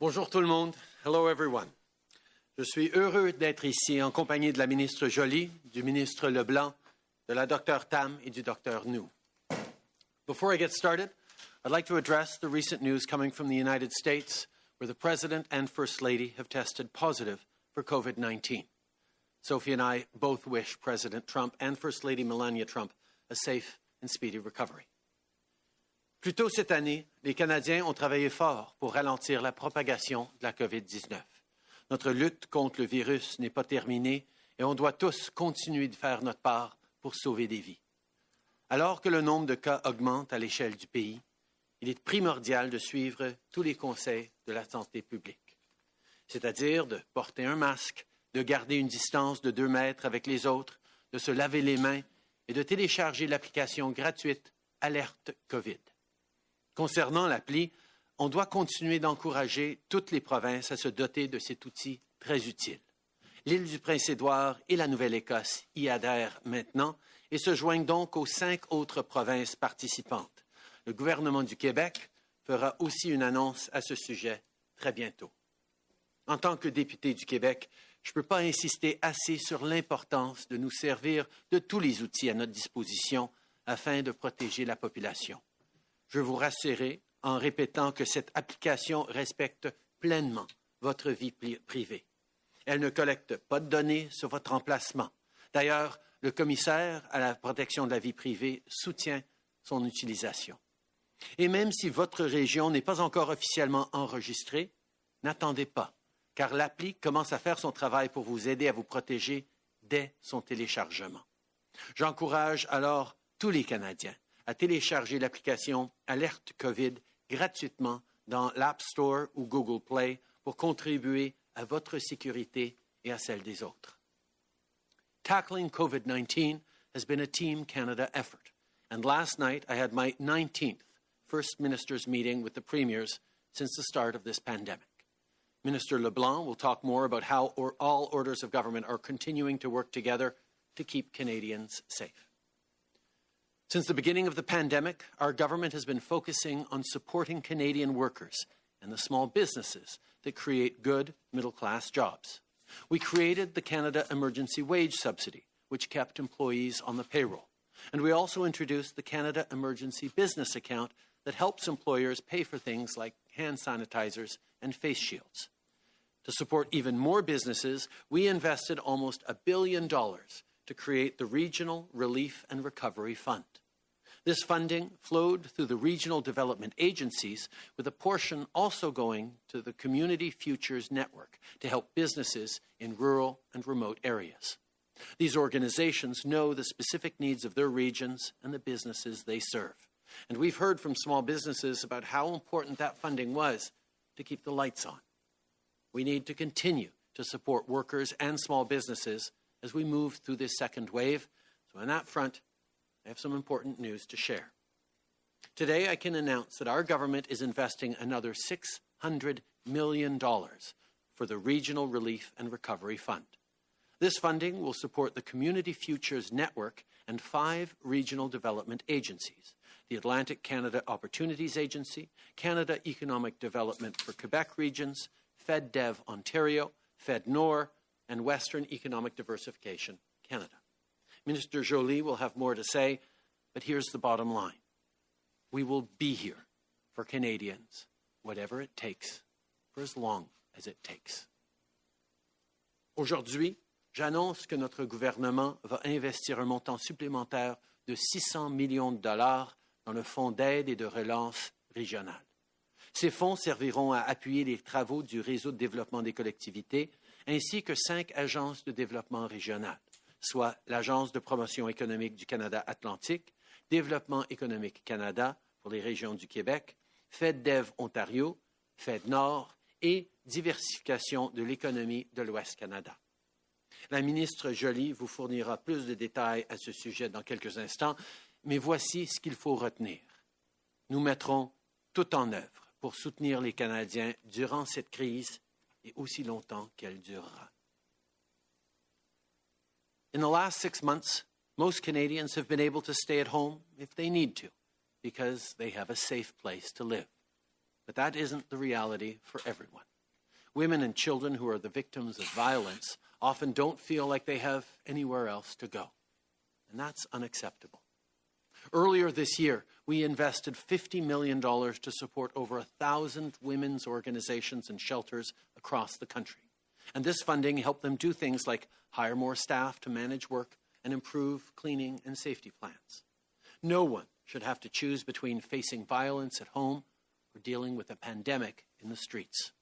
Bonjour tout le monde. Hello everyone. Je suis heureux d'être ici en compagnie de la ministre Joly, du ministre LeBlanc, de la docteur Tam et du docteur Njoo. Before I get started, I'd like to address the recent news coming from the United States where the President and First Lady have tested positive for COVID 19. Sophie and I both wish President Trump and First Lady Melania Trump a safe and speedy recovery. Plus tôt cette année, les Canadiens ont travaillé fort pour ralentir la propagation de la COVID-19. Notre lutte contre le virus n'est pas terminée et on doit tous continuer de faire notre part pour sauver des vies. Alors que le nombre de cas augmente à l'échelle du pays, il est primordial de suivre tous les conseils de la santé publique, c'est-à-dire de porter un masque, de garder une distance de deux mètres avec les autres, de se laver les mains et de télécharger l'application gratuite Alerte COVID. Concernant l'appli, on doit continuer d'encourager toutes les provinces à se doter de cet outil très utile. L'île du Prince-Édouard et la Nouvelle-Écosse y adhèrent maintenant et se joignent donc aux cinq autres provinces participantes. Le gouvernement du Québec fera aussi une annonce à ce sujet très bientôt. En tant que député du Québec, je ne peux pas insister assez sur l'importance de nous servir de tous les outils à notre disposition afin de protéger la population. Je vous rassurer en répétant que cette application respecte pleinement votre vie privée. Elle ne collecte pas de données sur votre emplacement. D'ailleurs, le commissaire à la protection de la vie privée soutient son utilisation. Et même si votre région n'est pas encore officiellement enregistrée, n'attendez pas, car l'appli commence à faire son travail pour vous aider à vous protéger dès son téléchargement. J'encourage alors tous les Canadiens à télécharger l'application Alerte COVID gratuitement dans l'App Store ou Google Play pour contribuer à votre sécurité et à celle des autres. Tackling COVID-19 has been a Team Canada effort, and last night I had my 19th First Minister's meeting with the premiers since the start of this pandemic. Minister LeBlanc will talk more about how or all orders of government are continuing to work together to keep Canadians safe. Since the beginning of the pandemic, our government has been focusing on supporting Canadian workers and the small businesses that create good middle class jobs. We created the Canada Emergency Wage Subsidy, which kept employees on the payroll. And we also introduced the Canada Emergency Business Account that helps employers pay for things like hand sanitizers and face shields. To support even more businesses, we invested almost a billion dollars to create the Regional Relief and Recovery Fund. This funding flowed through the regional development agencies, with a portion also going to the Community Futures Network to help businesses in rural and remote areas. These organizations know the specific needs of their regions and the businesses they serve. And we've heard from small businesses about how important that funding was to keep the lights on. We need to continue to support workers and small businesses as we move through this second wave. So, on that front, I have some important news to share. Today, I can announce that our government is investing another $600 million for the Regional Relief and Recovery Fund. This funding will support the Community Futures Network and five regional development agencies the Atlantic Canada Opportunities Agency, Canada Economic Development for Quebec Regions, FedDev Ontario, FedNor, and Western Economic Diversification Canada. Minister Jolie will have more to say, but here's the bottom line. We will be here for Canadians, whatever it takes, for as long as it takes. Aujourd'hui, j'annonce que notre gouvernement va investir un montant supplémentaire de 600 millions de dollars dans le Fonds d'aide et de relance régional. Ces fonds serviront à appuyer les travaux du réseau de développement des collectivités ainsi que cinq agences de développement régional, soit l'Agence de promotion économique du Canada Atlantique, Développement économique Canada pour les régions du Québec, FedDev Ontario, FedNord et Diversification de l'économie de l'Ouest Canada. La ministre Joly vous fournira plus de détails à ce sujet dans quelques instants, mais voici ce qu'il faut retenir. Nous mettrons tout en œuvre pour soutenir les Canadiens durant cette crise et aussi longtemps qu'elle durera. In the last six months, most Canadians have been able to stay at home if they need to, because they have a safe place to live. But that isn't the reality for everyone. Women and children who are the victims of violence often don't feel like they have anywhere else to go. And that's unacceptable. Earlier this year, we invested $50 million to support over 1,000 women's organizations and shelters across the country. And this funding helped them do things like hire more staff to manage work and improve cleaning and safety plans. No one should have to choose between facing violence at home or dealing with a pandemic in the streets.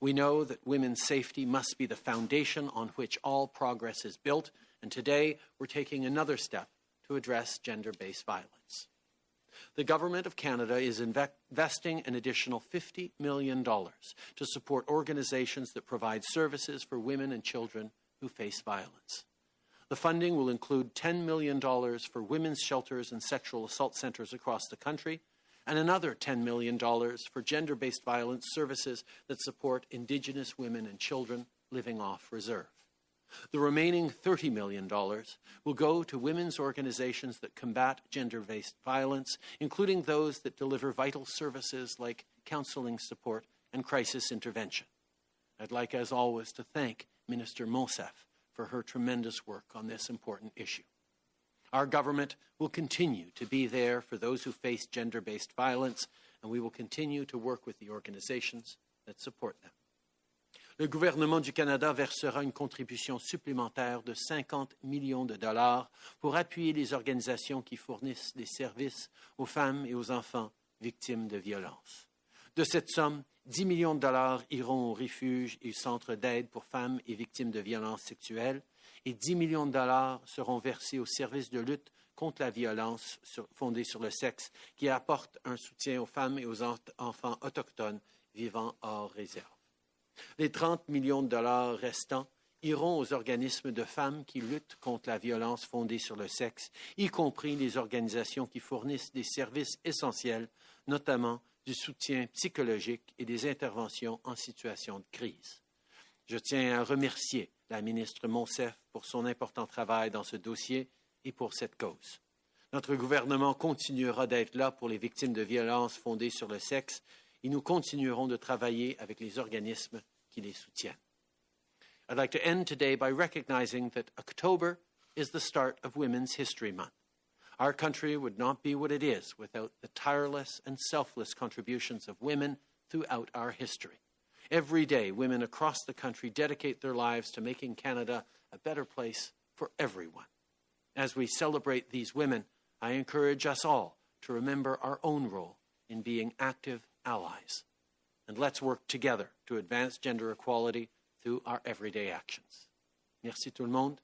We know that women's safety must be the foundation on which all progress is built, and today we're taking another step to address gender based violence. The Government of Canada is investing an additional $50 million to support organizations that provide services for women and children who face violence. The funding will include $10 million for women's shelters and sexual assault centers across the country, and another $10 million for gender based violence services that support Indigenous women and children living off reserve. The remaining $30 million will go to women's organizations that combat gender based violence, including those that deliver vital services like counseling support and crisis intervention. I'd like, as always, to thank Minister Monsef for her tremendous work on this important issue. Our government will continue to be there for those who face gender based violence, and we will continue to work with the organizations that support them. Le gouvernement du Canada versera une contribution supplémentaire de 50 millions de dollars pour appuyer les organisations qui fournissent des services aux femmes et aux enfants victimes de violences. De cette somme, 10 millions de dollars iront aux refuges et centres d'aide pour femmes et victimes de violences sexuelles et 10 millions de dollars seront versés aux services de lutte contre la violence fondée sur le sexe qui apportent un soutien aux femmes et aux enfants autochtones vivant hors réserve. Les 30 millions de dollars restants iront aux organismes de femmes qui luttent contre la violence fondée sur le sexe, y compris les organisations qui fournissent des services essentiels, notamment du soutien psychologique et des interventions en situation de crise. Je tiens à remercier la ministre Monsef pour son important travail dans ce dossier et pour cette cause. Notre gouvernement continuera d'être là pour les victimes de violences fondées sur le sexe et nous continuerons de travailler avec les organismes qui les soutiennent. I'd like to end today by recognizing that October is the start of Women's History Month. Our country would not be what it is without the tireless and selfless contributions of women throughout our history. Every day, women across the country dedicate their lives to making Canada a better place for everyone. As we celebrate these women, I encourage us all to remember our own role in being active allies. And let's work together to advance gender equality through our everyday actions. Merci tout le monde